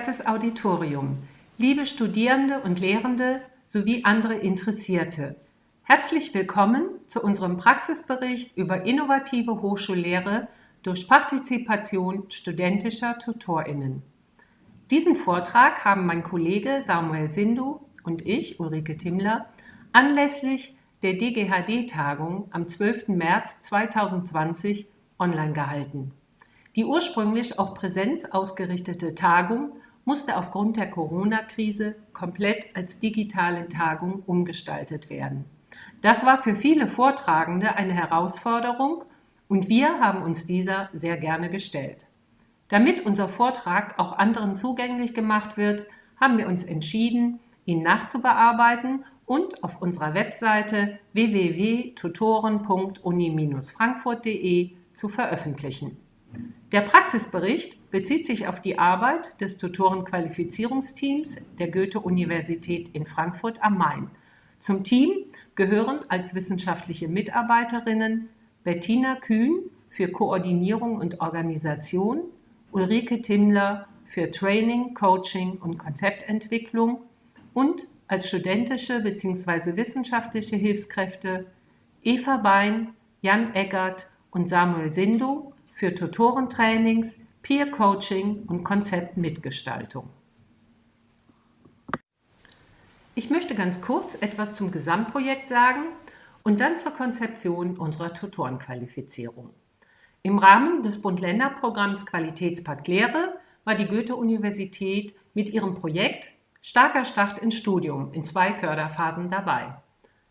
verehrtes Auditorium, liebe Studierende und Lehrende sowie andere Interessierte. Herzlich willkommen zu unserem Praxisbericht über innovative Hochschullehre durch Partizipation studentischer TutorInnen. Diesen Vortrag haben mein Kollege Samuel Sindu und ich, Ulrike Timmler, anlässlich der DGHD-Tagung am 12. März 2020 online gehalten. Die ursprünglich auf Präsenz ausgerichtete Tagung musste aufgrund der Corona-Krise komplett als digitale Tagung umgestaltet werden. Das war für viele Vortragende eine Herausforderung und wir haben uns dieser sehr gerne gestellt. Damit unser Vortrag auch anderen zugänglich gemacht wird, haben wir uns entschieden, ihn nachzubearbeiten und auf unserer Webseite www.tutoren.uni-frankfurt.de zu veröffentlichen. Der Praxisbericht bezieht sich auf die Arbeit des Tutorenqualifizierungsteams der Goethe-Universität in Frankfurt am Main. Zum Team gehören als wissenschaftliche Mitarbeiterinnen Bettina Kühn für Koordinierung und Organisation, Ulrike Timmler für Training, Coaching und Konzeptentwicklung und als studentische bzw. wissenschaftliche Hilfskräfte Eva Bein, Jan Eggert und Samuel Sindu für Tutorentrainings, Peer Coaching und Konzeptmitgestaltung. Ich möchte ganz kurz etwas zum Gesamtprojekt sagen und dann zur Konzeption unserer Tutorenqualifizierung. Im Rahmen des Bund-Länder-Programms Qualitätspakt Lehre war die Goethe-Universität mit ihrem Projekt Starker Start ins Studium in zwei Förderphasen dabei.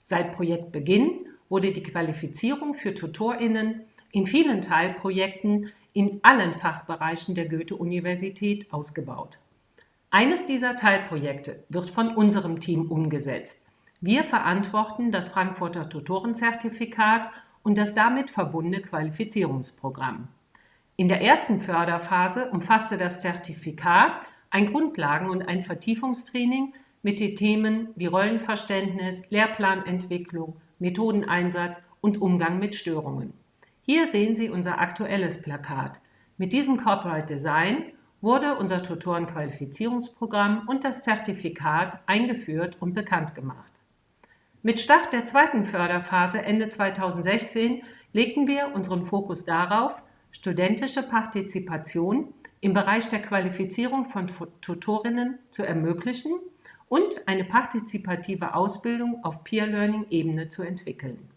Seit Projektbeginn wurde die Qualifizierung für TutorInnen in vielen Teilprojekten in allen Fachbereichen der Goethe-Universität ausgebaut. Eines dieser Teilprojekte wird von unserem Team umgesetzt. Wir verantworten das Frankfurter Tutorenzertifikat und das damit verbundene Qualifizierungsprogramm. In der ersten Förderphase umfasste das Zertifikat ein Grundlagen- und ein Vertiefungstraining mit den Themen wie Rollenverständnis, Lehrplanentwicklung, Methodeneinsatz und Umgang mit Störungen. Hier sehen Sie unser aktuelles Plakat. Mit diesem Corporate Design wurde unser Tutorenqualifizierungsprogramm und das Zertifikat eingeführt und bekannt gemacht. Mit Start der zweiten Förderphase Ende 2016 legten wir unseren Fokus darauf, studentische Partizipation im Bereich der Qualifizierung von Tutorinnen zu ermöglichen und eine partizipative Ausbildung auf Peer-Learning-Ebene zu entwickeln.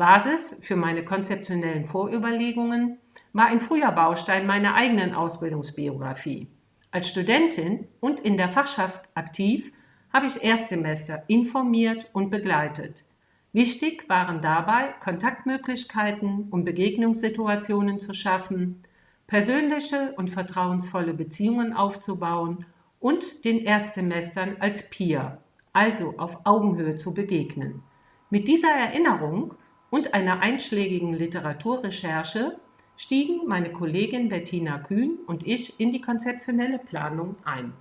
Basis für meine konzeptionellen Vorüberlegungen war ein früher Baustein meiner eigenen Ausbildungsbiografie. Als Studentin und in der Fachschaft aktiv habe ich Erstsemester informiert und begleitet. Wichtig waren dabei Kontaktmöglichkeiten, um Begegnungssituationen zu schaffen, persönliche und vertrauensvolle Beziehungen aufzubauen und den Erstsemestern als Peer, also auf Augenhöhe zu begegnen. Mit dieser Erinnerung und einer einschlägigen Literaturrecherche stiegen meine Kollegin Bettina Kühn und ich in die konzeptionelle Planung ein.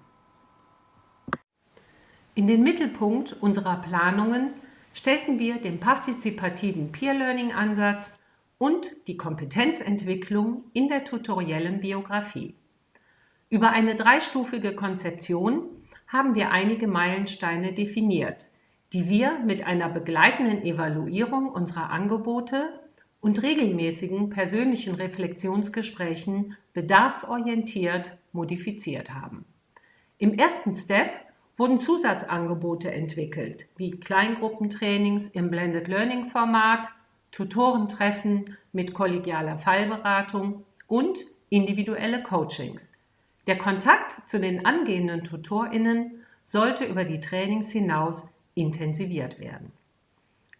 In den Mittelpunkt unserer Planungen stellten wir den partizipativen Peer-Learning-Ansatz und die Kompetenzentwicklung in der tutoriellen Biografie. Über eine dreistufige Konzeption haben wir einige Meilensteine definiert, die wir mit einer begleitenden Evaluierung unserer Angebote und regelmäßigen persönlichen Reflexionsgesprächen bedarfsorientiert modifiziert haben. Im ersten Step wurden Zusatzangebote entwickelt, wie Kleingruppentrainings im Blended Learning Format, Tutorentreffen mit kollegialer Fallberatung und individuelle Coachings. Der Kontakt zu den angehenden TutorInnen sollte über die Trainings hinaus intensiviert werden.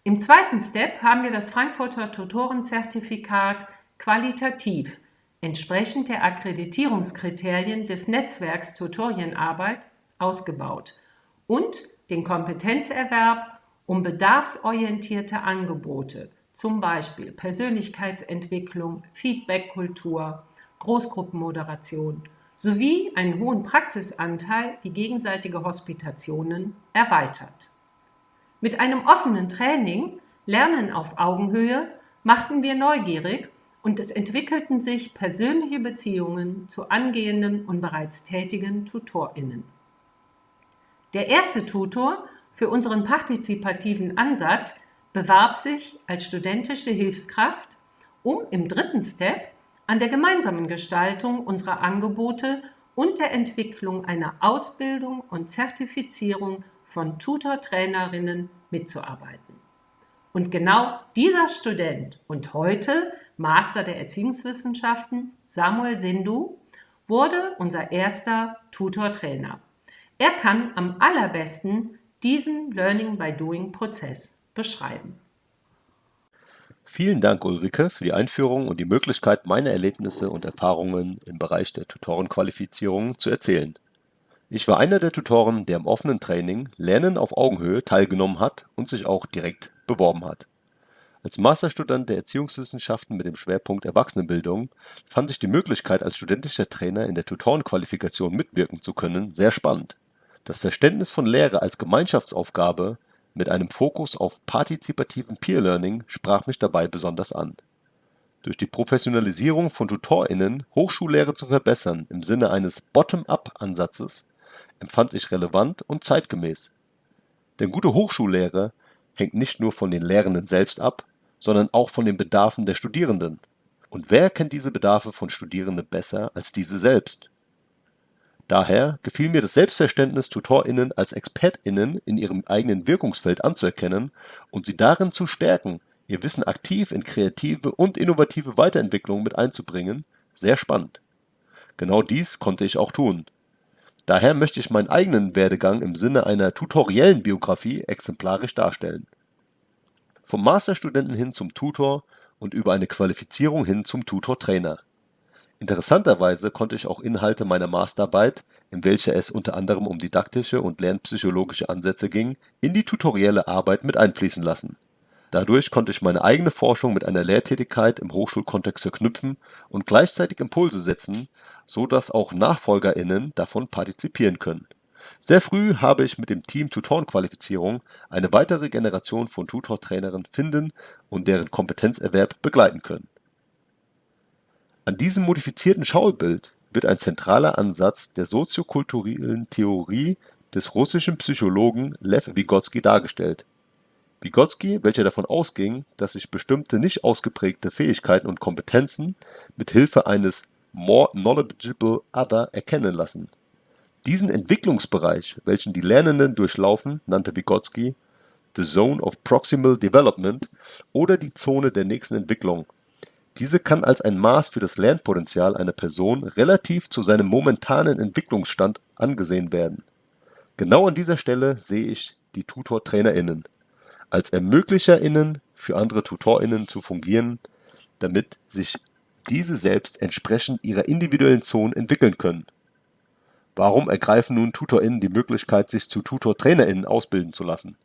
Im zweiten Step haben wir das Frankfurter Tutorenzertifikat qualitativ entsprechend der Akkreditierungskriterien des Netzwerks Tutorienarbeit ausgebaut und den Kompetenzerwerb um bedarfsorientierte Angebote, zum Beispiel Persönlichkeitsentwicklung, Feedbackkultur, Großgruppenmoderation sowie einen hohen Praxisanteil wie gegenseitige Hospitationen erweitert. Mit einem offenen Training Lernen auf Augenhöhe machten wir neugierig, und es entwickelten sich persönliche Beziehungen zu angehenden und bereits tätigen TutorInnen. Der erste Tutor für unseren partizipativen Ansatz bewarb sich als studentische Hilfskraft, um im dritten Step an der gemeinsamen Gestaltung unserer Angebote und der Entwicklung einer Ausbildung und Zertifizierung von Tutor-Trainerinnen mitzuarbeiten. Und genau dieser Student und heute Master der Erziehungswissenschaften, Samuel Sindu, wurde unser erster Tutor-Trainer. Er kann am allerbesten diesen Learning by Doing Prozess beschreiben. Vielen Dank, Ulrike, für die Einführung und die Möglichkeit, meine Erlebnisse und Erfahrungen im Bereich der Tutorenqualifizierung zu erzählen. Ich war einer der Tutoren, der im offenen Training Lernen auf Augenhöhe teilgenommen hat und sich auch direkt beworben hat. Als Masterstudent der Erziehungswissenschaften mit dem Schwerpunkt Erwachsenenbildung fand ich die Möglichkeit, als studentischer Trainer in der Tutorenqualifikation mitwirken zu können, sehr spannend. Das Verständnis von Lehre als Gemeinschaftsaufgabe mit einem Fokus auf partizipativem Peer Learning sprach mich dabei besonders an. Durch die Professionalisierung von TutorInnen Hochschullehre zu verbessern im Sinne eines Bottom-up-Ansatzes empfand ich relevant und zeitgemäß. Denn gute Hochschullehre hängt nicht nur von den Lehrenden selbst ab, sondern auch von den Bedarfen der Studierenden. Und wer kennt diese Bedarfe von Studierenden besser als diese selbst? Daher gefiel mir das Selbstverständnis, TutorInnen als ExpertInnen in ihrem eigenen Wirkungsfeld anzuerkennen und sie darin zu stärken, ihr Wissen aktiv in kreative und innovative Weiterentwicklung mit einzubringen, sehr spannend. Genau dies konnte ich auch tun. Daher möchte ich meinen eigenen Werdegang im Sinne einer tutoriellen Biografie exemplarisch darstellen vom Masterstudenten hin zum Tutor und über eine Qualifizierung hin zum Tutor-Trainer. Interessanterweise konnte ich auch Inhalte meiner Masterarbeit, in welcher es unter anderem um didaktische und lernpsychologische Ansätze ging, in die tutorielle Arbeit mit einfließen lassen. Dadurch konnte ich meine eigene Forschung mit einer Lehrtätigkeit im Hochschulkontext verknüpfen und gleichzeitig Impulse setzen, so dass auch NachfolgerInnen davon partizipieren können sehr früh habe ich mit dem Team Tutorenqualifizierung eine weitere Generation von Tutortrainern finden und deren Kompetenzerwerb begleiten können. An diesem modifizierten Schaubild wird ein zentraler Ansatz der soziokulturellen Theorie des russischen Psychologen Lew Vygotsky dargestellt. Vygotsky, welcher davon ausging, dass sich bestimmte nicht ausgeprägte Fähigkeiten und Kompetenzen mit Hilfe eines more knowledgeable other erkennen lassen diesen Entwicklungsbereich, welchen die Lernenden durchlaufen, nannte Vygotsky the Zone of Proximal Development oder die Zone der nächsten Entwicklung. Diese kann als ein Maß für das Lernpotenzial einer Person relativ zu seinem momentanen Entwicklungsstand angesehen werden. Genau an dieser Stelle sehe ich die Tutor-TrainerInnen als ErmöglicherInnen für andere TutorInnen zu fungieren, damit sich diese selbst entsprechend ihrer individuellen Zone entwickeln können Warum ergreifen nun TutorInnen die Möglichkeit, sich zu Tutor-TrainerInnen ausbilden zu lassen?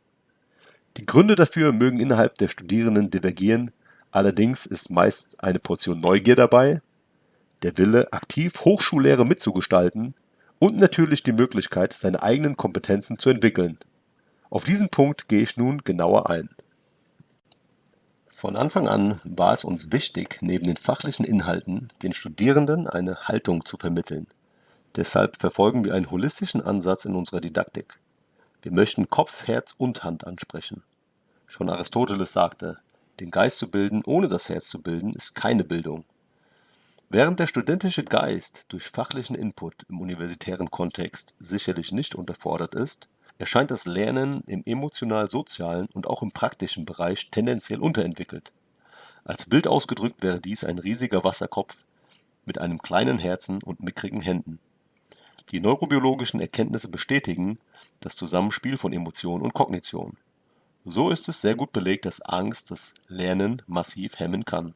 Die Gründe dafür mögen innerhalb der Studierenden divergieren, allerdings ist meist eine Portion Neugier dabei, der Wille, aktiv Hochschullehre mitzugestalten und natürlich die Möglichkeit, seine eigenen Kompetenzen zu entwickeln. Auf diesen Punkt gehe ich nun genauer ein. Von Anfang an war es uns wichtig, neben den fachlichen Inhalten den Studierenden eine Haltung zu vermitteln Deshalb verfolgen wir einen holistischen Ansatz in unserer Didaktik. Wir möchten Kopf, Herz und Hand ansprechen. Schon Aristoteles sagte, den Geist zu bilden, ohne das Herz zu bilden, ist keine Bildung. Während der studentische Geist durch fachlichen Input im universitären Kontext sicherlich nicht unterfordert ist, erscheint das Lernen im emotional-sozialen und auch im praktischen Bereich tendenziell unterentwickelt. Als Bild ausgedrückt wäre dies ein riesiger Wasserkopf mit einem kleinen Herzen und mickrigen Händen. Die neurobiologischen Erkenntnisse bestätigen das Zusammenspiel von Emotion und Kognition. So ist es sehr gut belegt, dass Angst das Lernen massiv hemmen kann.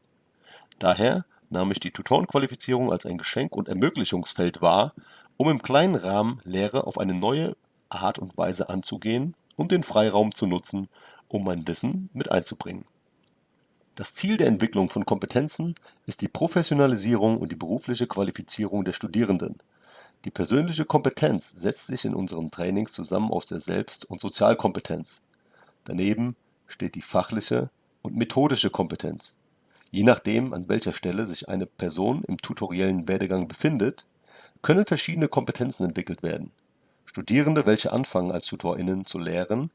Daher nahm ich die Tutorenqualifizierung als ein Geschenk und Ermöglichungsfeld wahr, um im kleinen Rahmen Lehre auf eine neue Art und Weise anzugehen und den Freiraum zu nutzen, um mein Wissen mit einzubringen. Das Ziel der Entwicklung von Kompetenzen ist die Professionalisierung und die berufliche Qualifizierung der Studierenden die persönliche Kompetenz setzt sich in unseren Trainings zusammen aus der Selbst und Sozialkompetenz. Daneben steht die fachliche und methodische Kompetenz. Je nachdem, an welcher Stelle sich eine Person im tutoriellen Werdegang befindet, können verschiedene Kompetenzen entwickelt werden. Studierende, welche anfangen als TutorInnen zu lehren,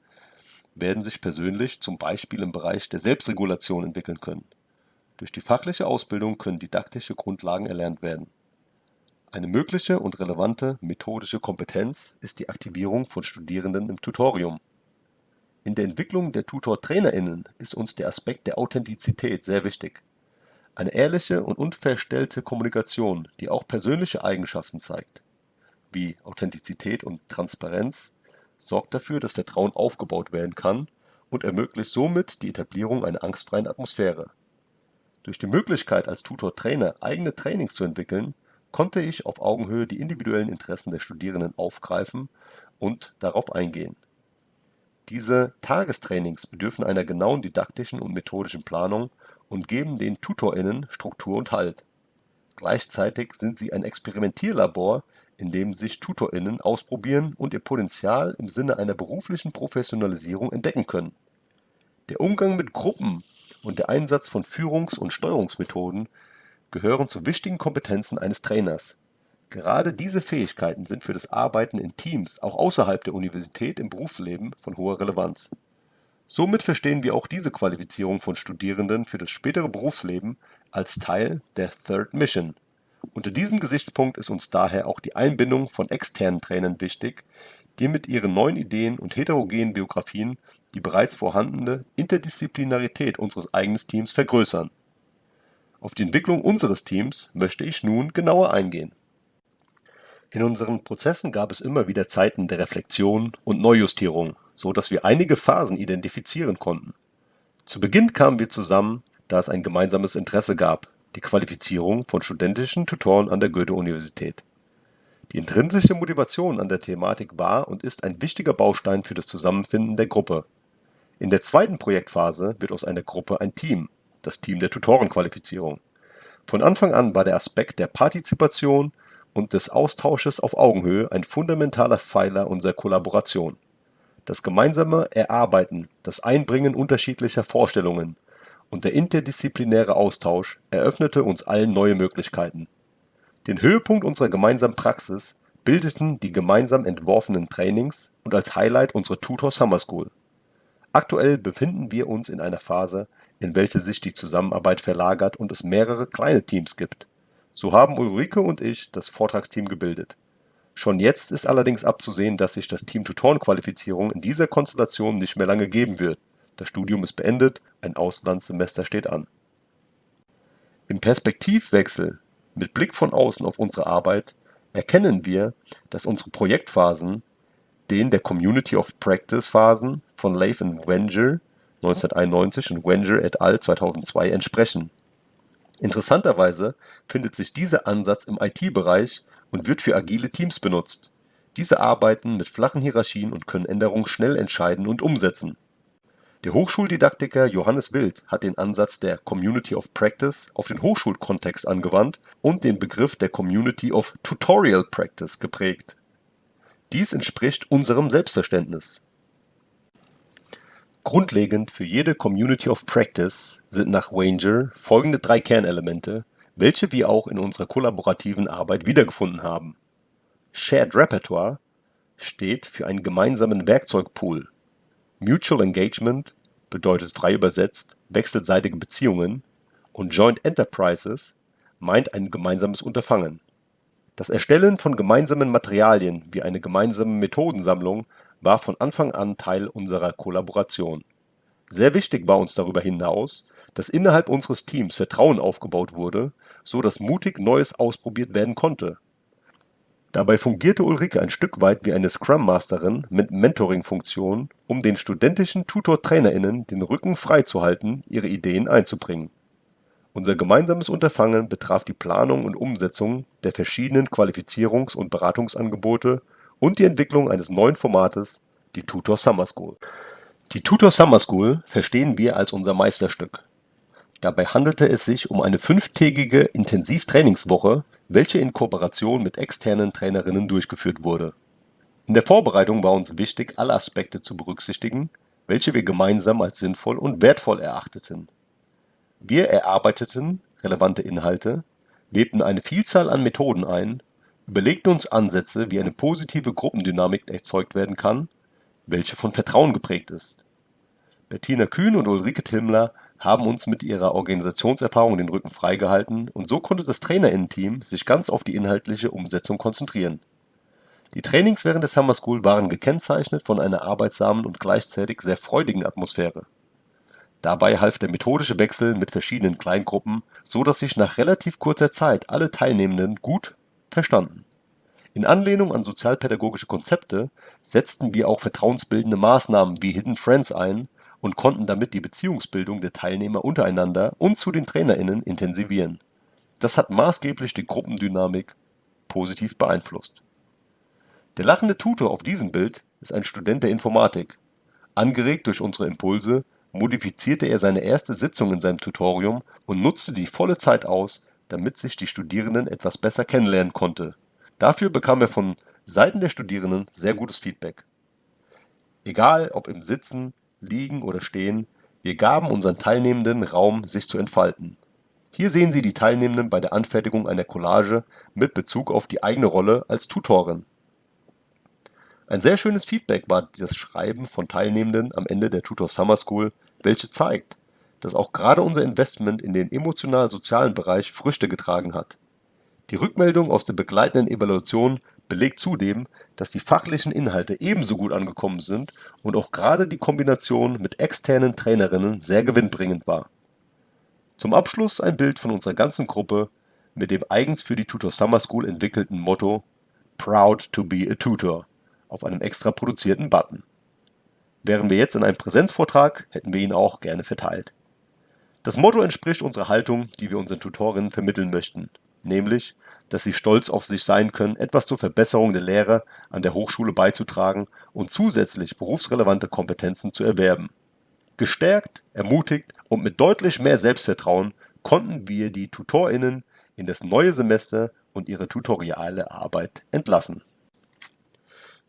werden sich persönlich zum Beispiel im Bereich der Selbstregulation entwickeln können. Durch die fachliche Ausbildung können didaktische Grundlagen erlernt werden. Eine mögliche und relevante methodische Kompetenz ist die Aktivierung von Studierenden im Tutorium. In der Entwicklung der Tutor-TrainerInnen ist uns der Aspekt der Authentizität sehr wichtig. Eine ehrliche und unverstellte Kommunikation, die auch persönliche Eigenschaften zeigt, wie Authentizität und Transparenz, sorgt dafür, dass Vertrauen aufgebaut werden kann und ermöglicht somit die Etablierung einer angstfreien Atmosphäre. Durch die Möglichkeit als Tutor-Trainer eigene Trainings zu entwickeln, konnte ich auf Augenhöhe die individuellen Interessen der Studierenden aufgreifen und darauf eingehen. Diese Tagestrainings bedürfen einer genauen didaktischen und methodischen Planung und geben den TutorInnen Struktur und Halt. Gleichzeitig sind sie ein Experimentierlabor, in dem sich TutorInnen ausprobieren und ihr Potenzial im Sinne einer beruflichen Professionalisierung entdecken können. Der Umgang mit Gruppen und der Einsatz von Führungs und Steuerungsmethoden gehören zu wichtigen Kompetenzen eines Trainers. Gerade diese Fähigkeiten sind für das Arbeiten in Teams auch außerhalb der Universität im Berufsleben von hoher Relevanz. Somit verstehen wir auch diese Qualifizierung von Studierenden für das spätere Berufsleben als Teil der Third Mission unter diesem Gesichtspunkt ist uns daher auch die Einbindung von externen Trainern wichtig, die mit ihren neuen Ideen und heterogenen Biografien die bereits vorhandene Interdisziplinarität unseres eigenen Teams vergrößern. Auf die Entwicklung unseres Teams möchte ich nun genauer eingehen. In unseren Prozessen gab es immer wieder Zeiten der Reflexion und Neujustierung, so dass wir einige Phasen identifizieren konnten. Zu Beginn kamen wir zusammen, da es ein gemeinsames Interesse gab, die Qualifizierung von studentischen Tutoren an der Goethe-Universität. Die intrinsische Motivation an der Thematik war und ist ein wichtiger Baustein für das Zusammenfinden der Gruppe. In der zweiten Projektphase wird aus einer Gruppe ein Team, das Team der Tutorenqualifizierung. Von Anfang an war der Aspekt der Partizipation und des Austausches auf Augenhöhe ein fundamentaler Pfeiler unserer Kollaboration. Das gemeinsame Erarbeiten, das Einbringen unterschiedlicher Vorstellungen und der interdisziplinäre Austausch eröffnete uns allen neue Möglichkeiten. Den Höhepunkt unserer gemeinsamen Praxis bildeten die gemeinsam entworfenen Trainings und als Highlight unsere Tutor Summer School. Aktuell befinden wir uns in einer Phase, in welche sich die Zusammenarbeit verlagert und es mehrere kleine Teams gibt. So haben Ulrike und ich das Vortragsteam gebildet. Schon jetzt ist allerdings abzusehen, dass sich das Team Tutorenqualifizierung in dieser Konstellation nicht mehr lange geben wird das Studium ist beendet, ein Auslandssemester steht an. Im Perspektivwechsel mit Blick von außen auf unsere Arbeit erkennen wir, dass unsere Projektphasen den der Community of Practice Phasen von Leif und Wenger 1991 und Wenger et al. 2002 entsprechen. Interessanterweise findet sich dieser Ansatz im IT-Bereich und wird für agile Teams benutzt. Diese arbeiten mit flachen Hierarchien und können Änderungen schnell entscheiden und umsetzen der Hochschuldidaktiker Johannes Wild hat den Ansatz der Community of Practice auf den Hochschulkontext angewandt und den Begriff der Community of Tutorial Practice geprägt. Dies entspricht unserem Selbstverständnis. Grundlegend für jede Community of Practice sind nach Wenger folgende drei Kernelemente, welche wir auch in unserer kollaborativen Arbeit wiedergefunden haben. Shared Repertoire steht für einen gemeinsamen Werkzeugpool Mutual Engagement bedeutet frei übersetzt wechselseitige Beziehungen und Joint Enterprises meint ein gemeinsames Unterfangen. Das Erstellen von gemeinsamen Materialien wie eine gemeinsame Methodensammlung war von Anfang an Teil unserer Kollaboration. Sehr wichtig war uns darüber hinaus, dass innerhalb unseres Teams Vertrauen aufgebaut wurde, so dass mutig Neues ausprobiert werden konnte Dabei fungierte Ulrike ein Stück weit wie eine Scrum-Masterin mit Mentoring-Funktion, um den studentischen Tutor-TrainerInnen den Rücken frei zu halten, ihre Ideen einzubringen. Unser gemeinsames Unterfangen betraf die Planung und Umsetzung der verschiedenen Qualifizierungs und Beratungsangebote und die Entwicklung eines neuen Formates, die Tutor Summer School. Die Tutor Summer School verstehen wir als unser Meisterstück. Dabei handelte es sich um eine fünftägige Intensivtrainingswoche welche in Kooperation mit externen Trainerinnen durchgeführt wurde. In der Vorbereitung war uns wichtig, alle Aspekte zu berücksichtigen, welche wir gemeinsam als sinnvoll und wertvoll erachteten. Wir erarbeiteten relevante Inhalte, webten eine Vielzahl an Methoden ein, überlegten uns Ansätze, wie eine positive Gruppendynamik erzeugt werden kann, welche von Vertrauen geprägt ist. Bettina Kühn und Ulrike Timmler haben uns mit ihrer Organisationserfahrung den Rücken freigehalten und so konnte das Trainerinnen-Team sich ganz auf die inhaltliche Umsetzung konzentrieren. Die Trainings während der Summer School waren gekennzeichnet von einer arbeitsamen und gleichzeitig sehr freudigen Atmosphäre. Dabei half der methodische Wechsel mit verschiedenen Kleingruppen, so dass sich nach relativ kurzer Zeit alle Teilnehmenden gut verstanden. In Anlehnung an sozialpädagogische Konzepte setzten wir auch vertrauensbildende Maßnahmen wie Hidden Friends ein und konnten damit die Beziehungsbildung der Teilnehmer untereinander und zu den TrainerInnen intensivieren. Das hat maßgeblich die Gruppendynamik positiv beeinflusst. Der lachende Tutor auf diesem Bild ist ein Student der Informatik. Angeregt durch unsere Impulse modifizierte er seine erste Sitzung in seinem Tutorium und nutzte die volle Zeit aus, damit sich die Studierenden etwas besser kennenlernen konnte. Dafür bekam er von Seiten der Studierenden sehr gutes Feedback. Egal ob im Sitzen, Liegen oder Stehen, wir gaben unseren Teilnehmenden Raum, sich zu entfalten. Hier sehen Sie die Teilnehmenden bei der Anfertigung einer Collage mit Bezug auf die eigene Rolle als Tutorin. Ein sehr schönes Feedback war das Schreiben von Teilnehmenden am Ende der Tutor Summer School, welche zeigt, dass auch gerade unser Investment in den emotional-sozialen Bereich Früchte getragen hat. Die Rückmeldung aus der begleitenden Evaluation belegt zudem, dass die fachlichen Inhalte ebenso gut angekommen sind und auch gerade die Kombination mit externen Trainerinnen sehr gewinnbringend war. Zum Abschluss ein Bild von unserer ganzen Gruppe mit dem eigens für die Tutor Summer School entwickelten Motto Proud to be a Tutor auf einem extra produzierten Button. Wären wir jetzt in einem Präsenzvortrag, hätten wir ihn auch gerne verteilt. Das Motto entspricht unserer Haltung, die wir unseren Tutorinnen vermitteln möchten, nämlich, dass sie stolz auf sich sein können, etwas zur Verbesserung der Lehre an der Hochschule beizutragen und zusätzlich berufsrelevante Kompetenzen zu erwerben. Gestärkt, ermutigt und mit deutlich mehr Selbstvertrauen konnten wir die TutorInnen in das neue Semester und ihre tutoriale Arbeit entlassen.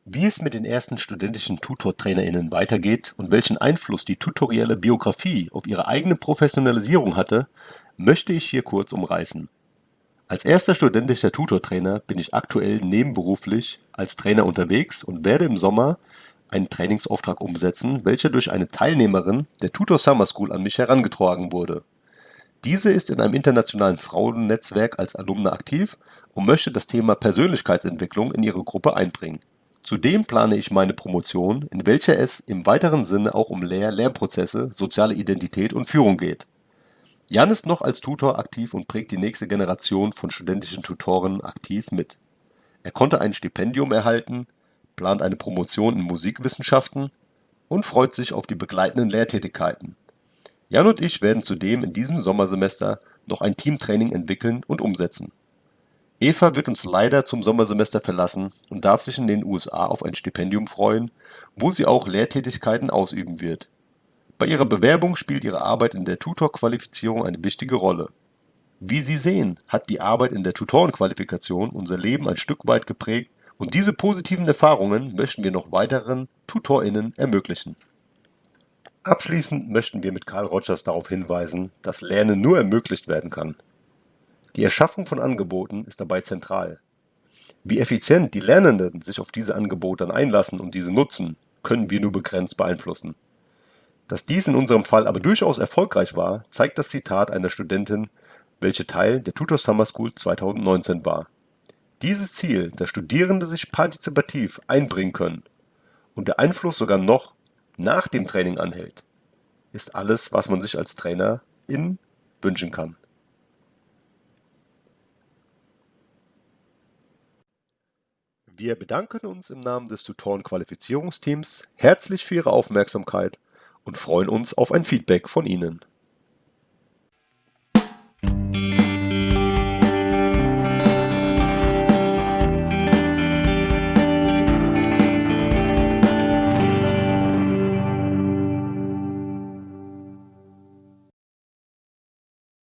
Wie es mit den ersten studentischen Tutor-TrainerInnen weitergeht und welchen Einfluss die tutorielle Biografie auf ihre eigene Professionalisierung hatte, möchte ich hier kurz umreißen. Als erster studentischer Tutor-Trainer bin ich aktuell nebenberuflich als Trainer unterwegs und werde im Sommer einen Trainingsauftrag umsetzen, welcher durch eine Teilnehmerin der Tutor Summer School an mich herangetragen wurde. Diese ist in einem internationalen Frauennetzwerk als Alumna aktiv und möchte das Thema Persönlichkeitsentwicklung in ihre Gruppe einbringen Zudem plane ich meine Promotion, in welcher es im weiteren Sinne auch um Lehr-Lernprozesse, soziale Identität und Führung geht. Jan ist noch als Tutor aktiv und prägt die nächste Generation von studentischen Tutoren aktiv mit. Er konnte ein Stipendium erhalten, plant eine Promotion in Musikwissenschaften und freut sich auf die begleitenden Lehrtätigkeiten. Jan und ich werden zudem in diesem Sommersemester noch ein Teamtraining entwickeln und umsetzen Eva wird uns leider zum Sommersemester verlassen und darf sich in den USA auf ein Stipendium freuen, wo sie auch Lehrtätigkeiten ausüben wird. Bei ihrer Bewerbung spielt ihre Arbeit in der Tutor-Qualifizierung eine wichtige Rolle. Wie Sie sehen, hat die Arbeit in der Tutorenqualifikation unser Leben ein Stück weit geprägt und diese positiven Erfahrungen möchten wir noch weiteren TutorInnen ermöglichen. Abschließend möchten wir mit Karl Rogers darauf hinweisen, dass Lernen nur ermöglicht werden kann, die Erschaffung von Angeboten ist dabei zentral. Wie effizient die Lernenden sich auf diese Angebote dann einlassen und diese nutzen, können wir nur begrenzt beeinflussen. Dass dies in unserem Fall aber durchaus erfolgreich war, zeigt das Zitat einer Studentin, welche Teil der Tutor Summer School 2019 war. Dieses Ziel, dass Studierende sich partizipativ einbringen können und der Einfluss sogar noch nach dem Training anhält, ist alles, was man sich als Trainer in wünschen kann. Wir bedanken uns im Namen des Tutoren-Qualifizierungsteams herzlich für Ihre Aufmerksamkeit und freuen uns auf ein Feedback von Ihnen.